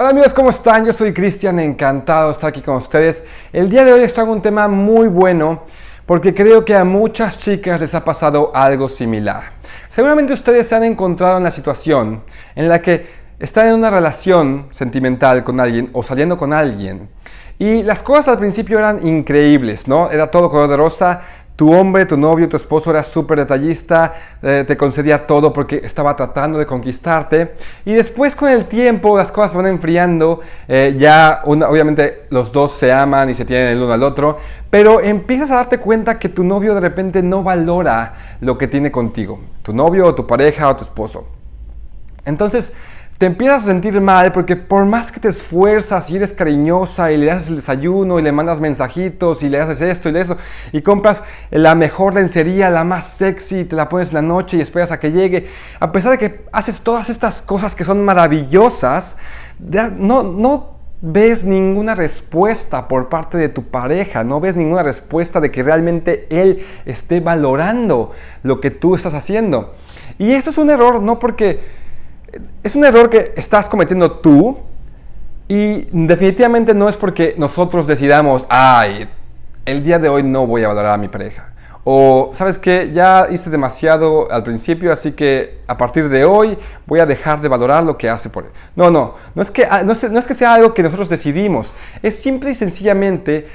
Hola amigos, ¿cómo están? Yo soy Cristian, encantado de estar aquí con ustedes. El día de hoy les traigo un tema muy bueno porque creo que a muchas chicas les ha pasado algo similar. Seguramente ustedes se han encontrado en la situación en la que están en una relación sentimental con alguien o saliendo con alguien y las cosas al principio eran increíbles, ¿no? Era todo color de rosa, tu hombre, tu novio, tu esposo era súper detallista, eh, te concedía todo porque estaba tratando de conquistarte. Y después con el tiempo las cosas van enfriando, eh, ya obviamente los dos se aman y se tienen el uno al otro, pero empiezas a darte cuenta que tu novio de repente no valora lo que tiene contigo, tu novio o tu pareja o tu esposo. Entonces, te empiezas a sentir mal porque por más que te esfuerzas y eres cariñosa y le haces el desayuno y le mandas mensajitos y le haces esto y eso y compras la mejor lencería, la más sexy, te la pones en la noche y esperas a que llegue, a pesar de que haces todas estas cosas que son maravillosas, no, no ves ninguna respuesta por parte de tu pareja, no ves ninguna respuesta de que realmente él esté valorando lo que tú estás haciendo. Y esto es un error no porque es un error que estás cometiendo tú y definitivamente no es porque nosotros decidamos, ay, el día de hoy no voy a valorar a mi pareja. O, ¿sabes qué? Ya hice demasiado al principio, así que a partir de hoy voy a dejar de valorar lo que hace por él. No, no, no es que, ah, no es, no que sea algo que nosotros decidimos. Es simple y sencillamente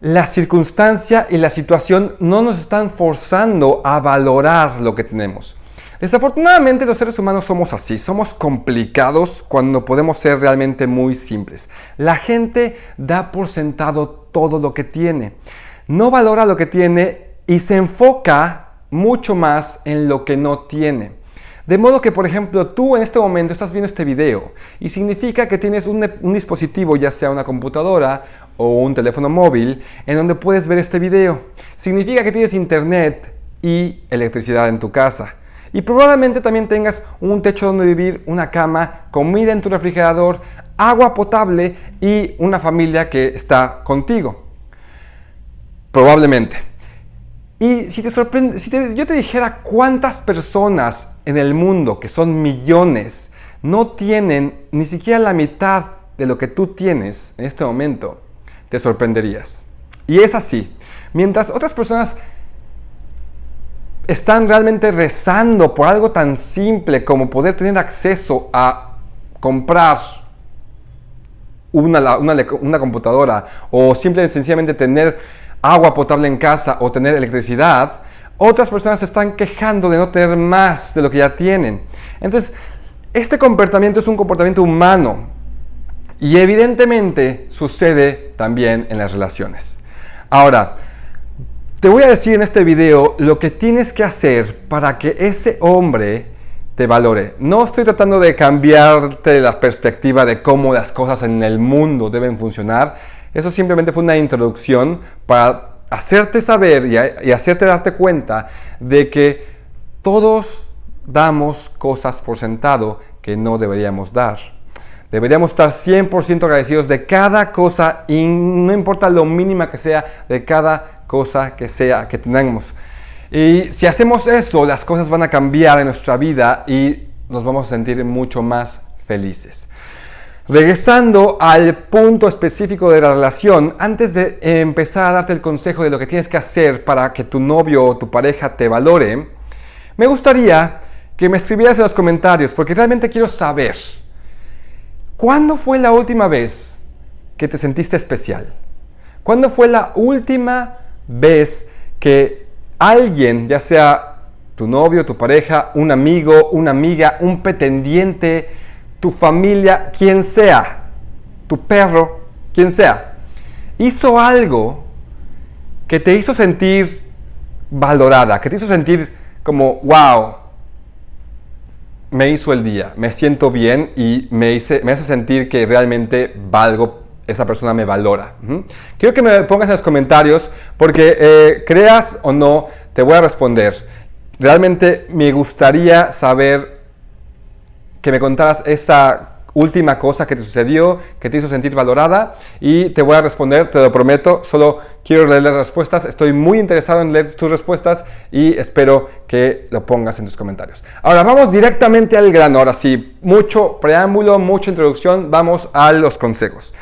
la circunstancia y la situación no nos están forzando a valorar lo que tenemos. Desafortunadamente los seres humanos somos así, somos complicados cuando podemos ser realmente muy simples. La gente da por sentado todo lo que tiene, no valora lo que tiene y se enfoca mucho más en lo que no tiene. De modo que, por ejemplo, tú en este momento estás viendo este video y significa que tienes un, dispositivo, ya sea una computadora o un teléfono móvil, en donde puedes ver este video. Significa que tienes internet y electricidad en tu casa. Y probablemente también tengas un techo donde vivir, una cama, comida en tu refrigerador, agua potable y una familia que está contigo. Probablemente. Y si te sorprende, si yo te dijera cuántas personas en el mundo, que son millones, no tienen ni siquiera la mitad de lo que tú tienes en este momento, te sorprenderías. Y es así. Mientras otras personas están realmente rezando por algo tan simple como poder tener acceso a comprar una, una, computadora o simplemente sencillamente tener agua potable en casa o tener electricidad, otras personas se están quejando de no tener más de lo que ya tienen. Entonces, este comportamiento es un comportamiento humano y evidentemente sucede también en las relaciones. Ahora, te voy a decir en este video lo que tienes que hacer para que ese hombre te valore. No estoy tratando de cambiarte la perspectiva de cómo las cosas en el mundo deben funcionar. Eso simplemente fue una introducción para hacerte saber y, hacerte darte cuenta de que todos damos cosas por sentado que no deberíamos dar. Deberíamos estar 100% agradecidos de cada cosa y no importa lo mínima que sea de cada cosa que sea que tenemos. Y si hacemos eso, las cosas van a cambiar en nuestra vida y nos vamos a sentir mucho más felices. Regresando al punto específico de la relación, antes de empezar a darte el consejo de lo que tienes que hacer para que tu novio o tu pareja te valore, me gustaría que me escribieras en los comentarios porque realmente quiero saber, ¿cuándo fue la última vez que te sentiste especial? ¿Cuándo fue la última ves que alguien, ya sea tu novio, tu pareja, un amigo, una amiga, un pretendiente, tu familia, quien sea, tu perro, quien sea, hizo algo que te hizo sentir valorada, que te hizo sentir como, wow, me hizo el día, me siento bien y me, me hace sentir que realmente valgo esa persona me valora. Quiero que me pongas en los comentarios porque eh, creas o no, te voy a responder. Realmente me gustaría saber que me contaras esa última cosa que te sucedió, que te hizo sentir valorada y te voy a responder, te lo prometo, solo quiero leer las respuestas, estoy muy interesado en leer tus respuestas y espero que lo pongas en tus comentarios. Ahora vamos directamente al grano, ahora sí, mucho preámbulo, mucha introducción, vamos a los consejos.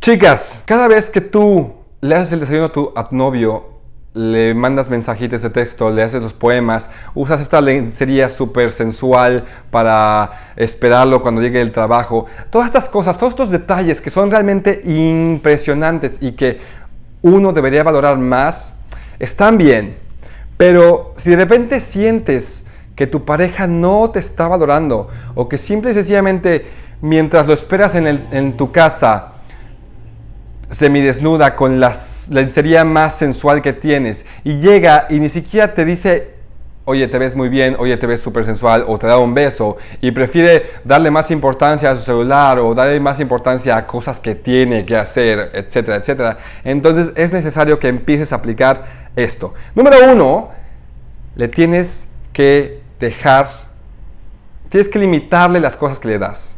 Chicas, cada vez que tú le haces el desayuno a tu, novio le mandas mensajitos de texto, le haces los poemas, usas esta lencería súper sensual para esperarlo cuando llegue el trabajo. Todas estas cosas, todos estos detalles que son realmente impresionantes y que uno debería valorar más, están bien. Pero si de repente sientes que tu pareja no te está valorando o que simple y sencillamente mientras lo esperas en, en tu casa, semidesnuda con la lencería más sensual que tienes y llega y ni siquiera te dice, oye, te ves muy bien, oye, te ves súper sensual o te da un beso y prefiere darle más importancia a su celular o darle más importancia a cosas que tiene que hacer, etcétera, etcétera. Entonces es necesario que empieces a aplicar esto. Número uno, le tienes que dejar, tienes que limitarle las cosas que le das.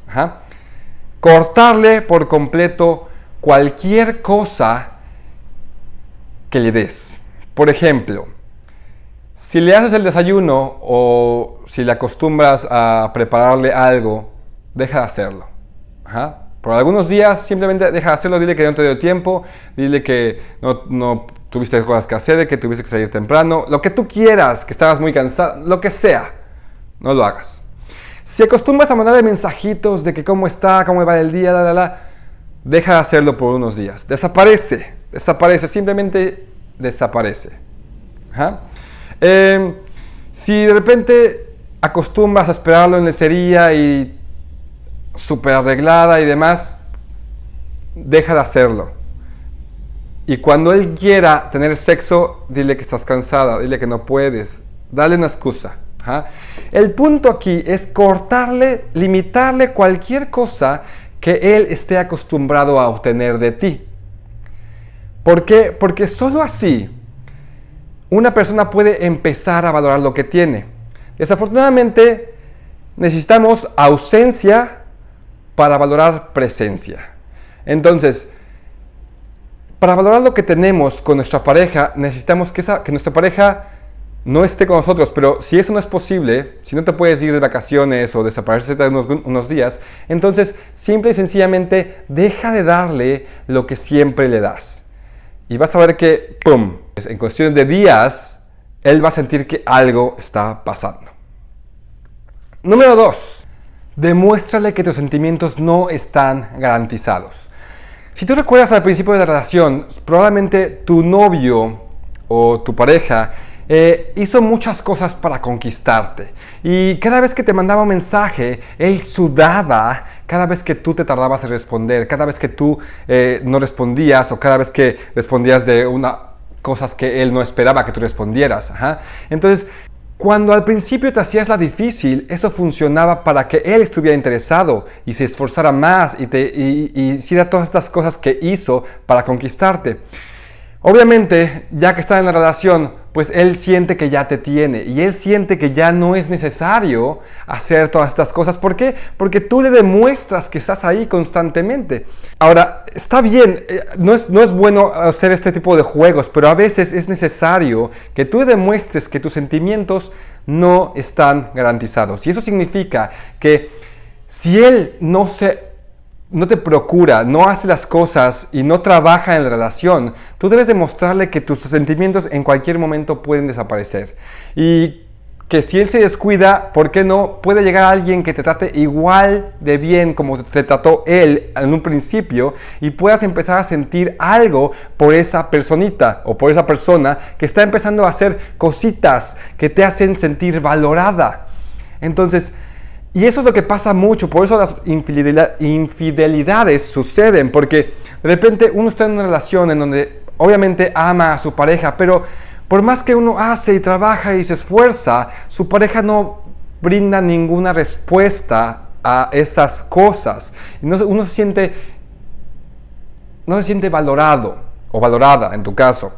Cortarle por completo cualquier cosa que le des. Por ejemplo, si le haces el desayuno o si le acostumbras a prepararle algo, deja de hacerlo. Por algunos días simplemente deja de hacerlo, dile que no te dio tiempo, dile que no, no tuviste cosas que hacer, que tuviste que salir temprano, lo que tú quieras, que estabas muy cansado, lo que sea, no lo hagas. Si acostumbras a mandarle mensajitos de que cómo está, cómo va el día, la, la, la, deja de hacerlo por unos días. Desaparece, desaparece, simplemente desaparece. Em, si de repente acostumbras a esperarlo en lecería y súper arreglada y demás, deja de hacerlo. Y cuando él quiera tener sexo, dile que estás cansada, dile que no puedes, dale una excusa. El punto aquí es cortarle, limitarle cualquier cosa que Él esté acostumbrado a obtener de ti. ¿Por qué? Porque solo así una persona puede empezar a valorar lo que tiene. Desafortunadamente necesitamos ausencia para valorar presencia. Entonces, para valorar lo que tenemos con nuestra pareja, necesitamos que, nuestra pareja no esté con nosotros, pero si eso no es posible, si no te puedes ir de vacaciones o desaparecer unos, unos días, entonces simple y sencillamente deja de darle lo que siempre le das. Y vas a ver que, ¡pum!, en cuestión de días, él va a sentir que algo está pasando. Número 2. Demuéstrale que tus sentimientos no están garantizados. Si tú recuerdas al principio de la relación, probablemente tu novio o tu pareja eh, hizo muchas cosas para conquistarte. Y cada vez que te mandaba un mensaje, él sudaba cada vez que tú te tardabas en responder, cada vez que tú eh, no respondías o cada vez que respondías de una cosas que él no esperaba que tú respondieras. Entonces, cuando al principio te hacías la difícil, eso funcionaba para que él estuviera interesado y se esforzara más y, y hiciera todas estas cosas que hizo para conquistarte. Obviamente, ya que está en la relación, pues él siente que ya te tiene y él siente que ya no es necesario hacer todas estas cosas. ¿Por qué? Porque tú le demuestras que estás ahí constantemente. Ahora, está bien, eh, no es, no es bueno hacer este tipo de juegos, pero a veces es necesario que tú demuestres que tus sentimientos no están garantizados. Y eso significa que si él no se no te procura, no hace las cosas y no trabaja en la relación, tú debes demostrarle que tus sentimientos en cualquier momento pueden desaparecer. Y que si él se descuida, ¿por qué no? Puede llegar alguien que te trate igual de bien como te trató él en un principio y puedas empezar a sentir algo por esa personita o por esa persona que está empezando a hacer cositas que te hacen sentir valorada. Entonces, y eso es lo que pasa mucho, por eso las infidelidades suceden, porque de repente uno está en una relación en donde obviamente ama a su pareja, pero por más que uno hace y trabaja y se esfuerza, su pareja no brinda ninguna respuesta a esas cosas. Uno se siente, no se siente valorado o valorada en tu caso.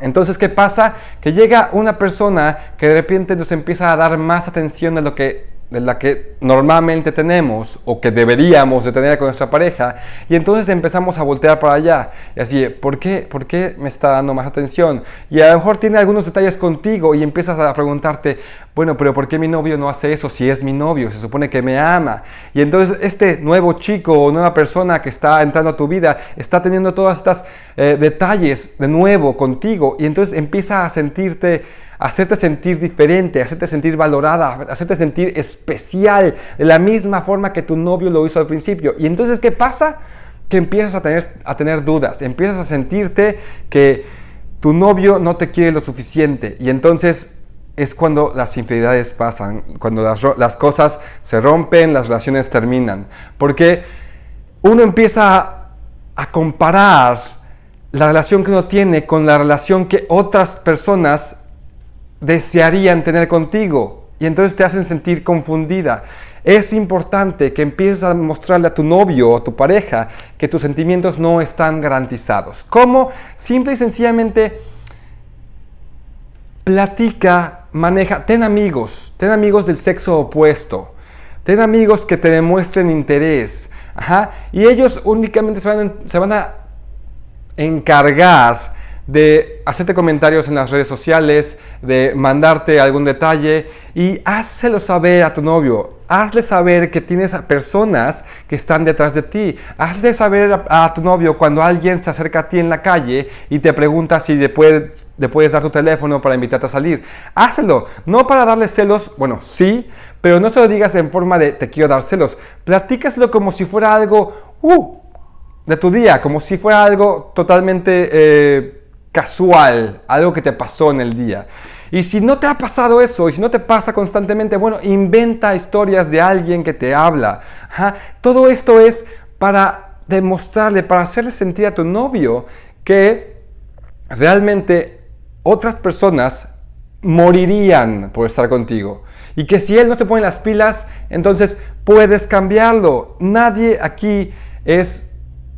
Entonces, ¿qué pasa? Que llega una persona que de repente nos empieza a dar más atención de lo que de la que normalmente tenemos o que deberíamos de tener con nuestra pareja y entonces empezamos a voltear para allá y así, ¿por qué, ¿por qué me está dando más atención? Y a lo mejor tiene algunos detalles contigo y empiezas a preguntarte, bueno, pero ¿por qué mi novio no hace eso si es mi novio? Se supone que me ama. Y entonces este nuevo chico o nueva persona que está entrando a tu vida está teniendo todos estos eh, detalles de nuevo contigo y entonces empieza a sentirte hacerte sentir diferente, hacerte sentir valorada, hacerte sentir especial, de la misma forma que tu novio lo hizo al principio. Y entonces, ¿qué pasa? Que empiezas a tener, a tener dudas, empiezas a sentirte que tu novio no te quiere lo suficiente. Y entonces es cuando las infidelidades pasan, cuando las, cosas se rompen, las relaciones terminan. Porque uno empieza a comparar la relación que uno tiene con la relación que otras personas desearían tener contigo y entonces te hacen sentir confundida. Es importante que empieces a mostrarle a tu novio o a tu pareja que tus sentimientos no están garantizados. ¿Cómo? Simple y sencillamente platica, maneja, ten amigos, ten amigos del sexo opuesto, ten amigos que te demuestren interés. y ellos únicamente se van, se van a encargar de hacerte comentarios en las redes sociales, de mandarte algún detalle y házelo saber a tu novio. Hazle saber que tienes a personas que están detrás de ti. Hazle saber a, tu novio cuando alguien se acerca a ti en la calle y te pregunta si le puedes, le puedes dar tu teléfono para invitarte a salir. Hazlo, no para darle celos, bueno, sí, pero no se lo digas en forma de te quiero dar celos. Platícaselo como si fuera algo uh, de tu día, como si fuera algo totalmente... Eh, casual, algo que te pasó en el día. Y si no te ha pasado eso, y si no te pasa constantemente, bueno, inventa historias de alguien que te habla. Todo esto es para demostrarle, para hacerle sentir a tu novio que realmente otras personas morirían por estar contigo. Y que si él no se pone las pilas, entonces puedes cambiarlo. Nadie aquí es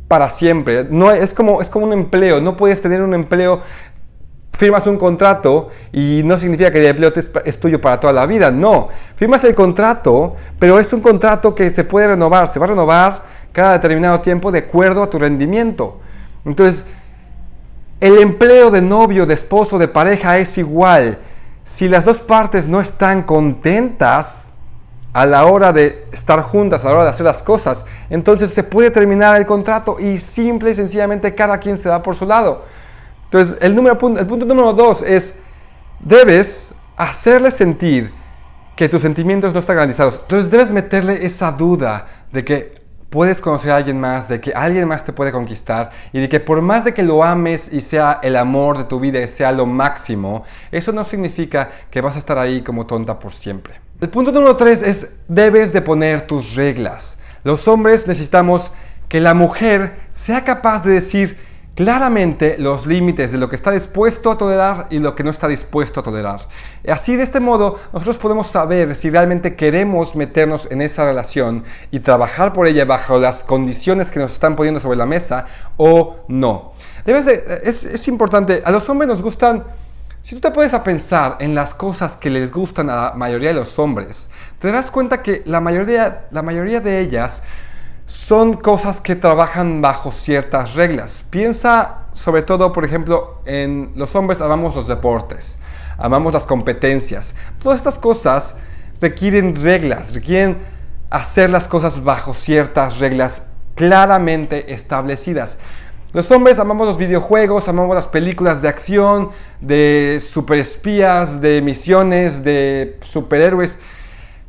para siempre. No, es, como, es como un empleo, no puedes tener un empleo, firmas un contrato y no significa que el empleo es tuyo para toda la vida, no. Firmas el contrato, pero es un contrato que se puede renovar, se va a renovar cada determinado tiempo de acuerdo a tu rendimiento. Entonces, el empleo de novio, de esposo, de pareja es igual. Si las dos partes no están contentas, a la hora de estar juntas, a la hora de hacer las cosas, entonces se puede terminar el contrato y simple y sencillamente cada quien se va por su lado. Entonces, el, número, el punto número dos es, debes hacerle sentir que tus sentimientos no están garantizados. Entonces, debes meterle esa duda de que puedes conocer a alguien más, de que alguien más te puede conquistar y de que por más de que lo ames y sea el amor de tu vida y sea lo máximo, eso no significa que vas a estar ahí como tonta por siempre. El punto número tres es, debes de poner tus reglas. Los hombres necesitamos que la mujer sea capaz de decir claramente los límites de lo que está dispuesto a tolerar y lo que no está dispuesto a tolerar. Así de este modo nosotros podemos saber si realmente queremos meternos en esa relación y trabajar por ella bajo las condiciones que nos están poniendo sobre la mesa o no. Debes es, es importante, a los hombres nos gustan si tú te puedes a pensar en las cosas que les gustan a la mayoría de los hombres, te darás cuenta que la mayoría, la mayoría de ellas son cosas que trabajan bajo ciertas reglas. Piensa sobre todo, por ejemplo, en los hombres amamos los deportes, amamos las competencias. Todas estas cosas requieren reglas, requieren hacer las cosas bajo ciertas reglas claramente establecidas. Los hombres amamos los videojuegos, amamos las películas de acción, de superespías, de misiones, de superhéroes.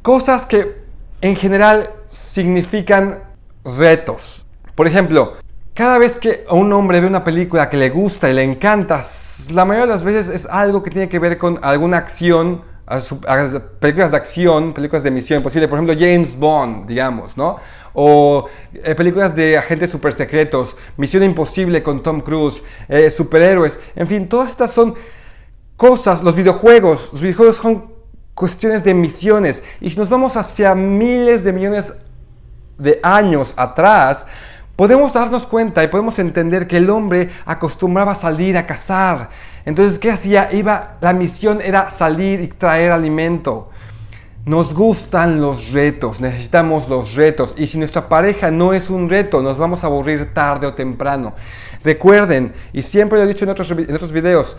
Cosas que en general significan retos. Por ejemplo, cada vez que un hombre ve una película que le gusta y le encanta, la mayoría de las veces es algo que tiene que ver con alguna acción, películas de acción, películas de misión por ejemplo James Bond, digamos, ¿no? O eh, películas de agentes super secretos, Misión Imposible con Tom Cruise, eh, superhéroes, en fin, todas estas son cosas, los videojuegos, los videojuegos son cuestiones de misiones y si nos vamos hacia miles de millones de años atrás, podemos darnos cuenta y podemos entender que el hombre acostumbraba a salir a cazar. Entonces, ¿qué hacía? Iba, la misión era salir y traer alimento. Nos gustan los retos, necesitamos los retos y si nuestra pareja no es un reto, nos vamos a aburrir tarde o temprano. Recuerden, y siempre lo he dicho en otros, en otros videos,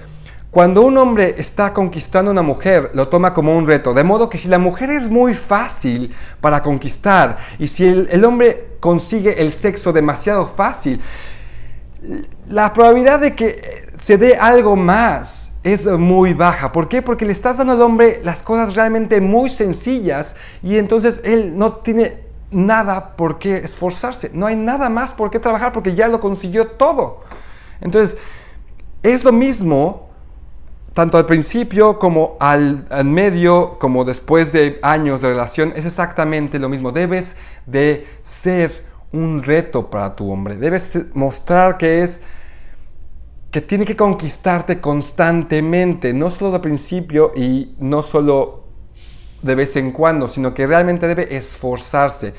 cuando un hombre está conquistando a una mujer, lo toma como un reto. De modo que si la mujer es muy fácil para conquistar y si el, hombre consigue el sexo demasiado fácil, la probabilidad de que se dé algo más es muy baja. ¿Por qué? Porque le estás dando al hombre las cosas realmente muy sencillas y entonces él no tiene nada por qué esforzarse. No hay nada más por qué trabajar porque ya lo consiguió todo. Entonces, es lo mismo tanto al principio como al, medio, como después de años de relación, es exactamente lo mismo. Debes de ser un reto para tu hombre. Debes mostrar que es que tiene que conquistarte constantemente, no solo al principio y no solo de vez en cuando, sino que realmente debe esforzarse.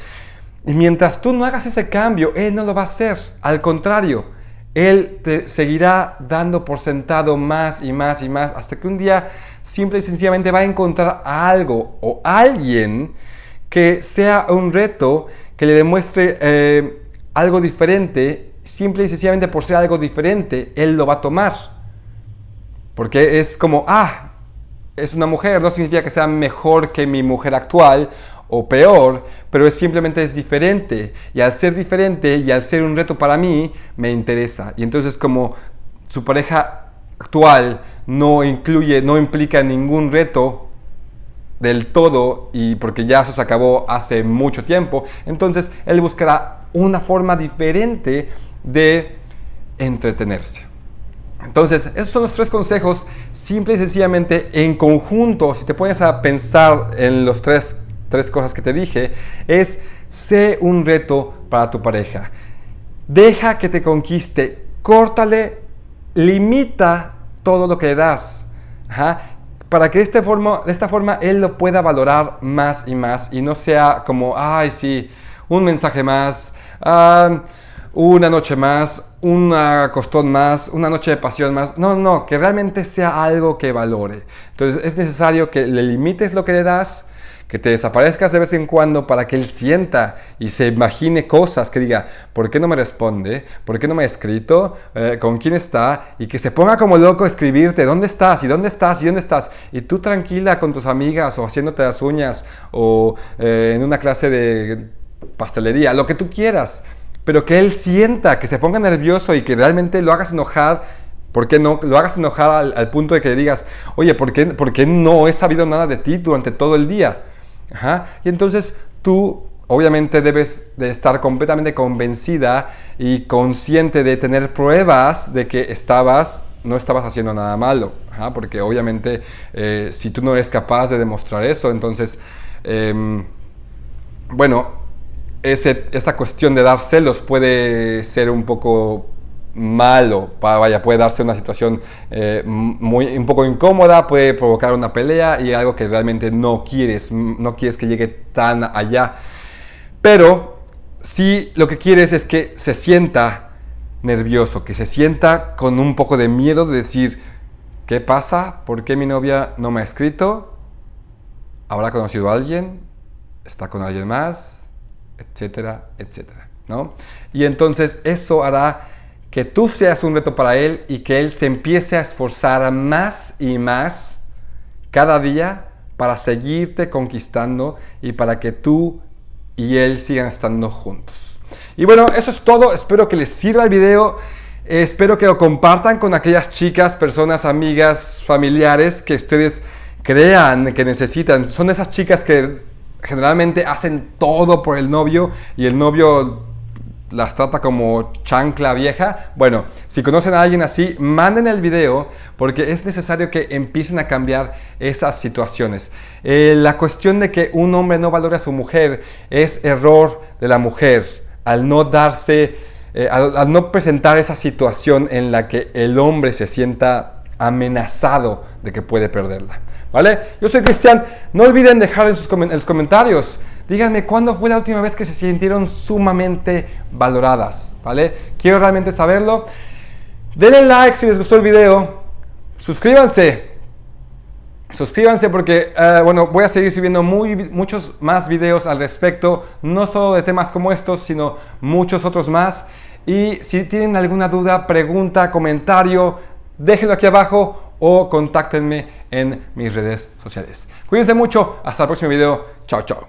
Y mientras tú no hagas ese cambio, él no lo va a hacer. Al contrario, él te seguirá dando por sentado más y más y más hasta que un día simple y sencillamente va a encontrar algo o alguien que sea un reto, que le demuestre eh, algo diferente, simple y sencillamente por ser algo diferente, él lo va a tomar. Porque es como, ah, es una mujer, no significa que sea mejor que mi mujer actual o peor, pero es simplemente es diferente. Y al ser diferente y al ser un reto para mí, me interesa. Y entonces como su pareja actual no incluye, no implica ningún reto del todo y porque ya eso se acabó hace mucho tiempo, entonces él buscará una forma diferente de entretenerse. Entonces, esos son los tres consejos, simple y sencillamente en conjunto, si te pones a pensar en los tres tres cosas que te dije, es sé un reto para tu pareja. Deja que te conquiste, córtale, limita todo lo que das. Para que de esta, forma, de esta forma él lo pueda valorar más y más y no sea como, ay, sí, un mensaje más, una noche más, un costón más, una noche de pasión más. No, no, que realmente sea algo que valore. Entonces es necesario que le limites lo que le das, que te desaparezcas de vez en cuando para que él sienta y se imagine cosas, que diga, ¿por qué no me responde? ¿Por qué no me ha escrito? Eh, ¿Con quién está? Y que se ponga como loco a escribirte, ¿dónde estás? ¿Y dónde estás? ¿Y dónde estás? Y tú tranquila con tus amigas o haciéndote las uñas o eh, en una clase de pastelería, lo que tú quieras. Pero que él sienta, que se ponga nervioso y que realmente lo hagas enojar ¿Por qué no lo hagas enojar al, punto de que le digas, oye, ¿por qué, ¿por qué, no he sabido nada de ti durante todo el día? Y entonces tú obviamente debes de estar completamente convencida y consciente de tener pruebas de que estabas, no estabas haciendo nada malo, porque obviamente eh, si tú no eres capaz de demostrar eso, entonces, em, bueno, esa cuestión de dar celos puede ser un poco malo, vaya, puede darse una situación eh, muy, un poco incómoda, puede provocar una pelea y algo que realmente no quieres, no quieres que llegue tan allá. Pero si lo que quieres es que se sienta nervioso, que se sienta con un poco de miedo de decir, ¿qué pasa? ¿Por qué mi novia no me ha escrito? ¿Habrá conocido a alguien? ¿Está con alguien más? Etcétera, etcétera. ¿no? Y entonces eso hará que tú seas un reto para Él y que Él se empiece a esforzar más y más cada día para seguirte conquistando y para que tú y Él sigan estando juntos. Y bueno, eso es todo. Espero que les sirva el video. Espero que lo compartan con aquellas chicas, personas, amigas, familiares que ustedes crean que necesitan. Son esas chicas que generalmente hacen todo por el novio y el novio las trata como chancla vieja. Bueno, si conocen a alguien así, manden el video porque es necesario que empiecen a cambiar esas situaciones. Eh, la cuestión de que un hombre no valore a su mujer es error de la mujer al no darse, eh, al, no presentar esa situación en la que el hombre se sienta amenazado de que puede perderla. ¿Vale? Yo soy Cristian. No olviden dejar en, sus los comentarios Díganme cuándo fue la última vez que se sintieron sumamente valoradas, ¿vale? Quiero realmente saberlo. Denle like si les gustó el video. Suscríbanse. Suscríbanse porque, eh, bueno, voy a seguir subiendo muy, muchos más videos al respecto, no solo de temas como estos, sino muchos otros más. Y si tienen alguna duda, pregunta, comentario, déjenlo aquí abajo o contáctenme en mis redes sociales. Cuídense mucho, hasta el próximo video. Chao, chao.